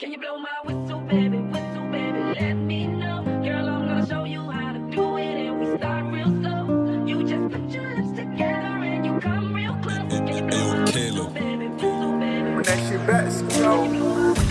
Can you blow my whistle, baby? Whistle, baby, let me know. Girl, I'm gonna show you how to do it, and we start real slow. You just put your lips together and you come real close. Can you blow my whistle, baby? Whistle, baby. When that shit back, go.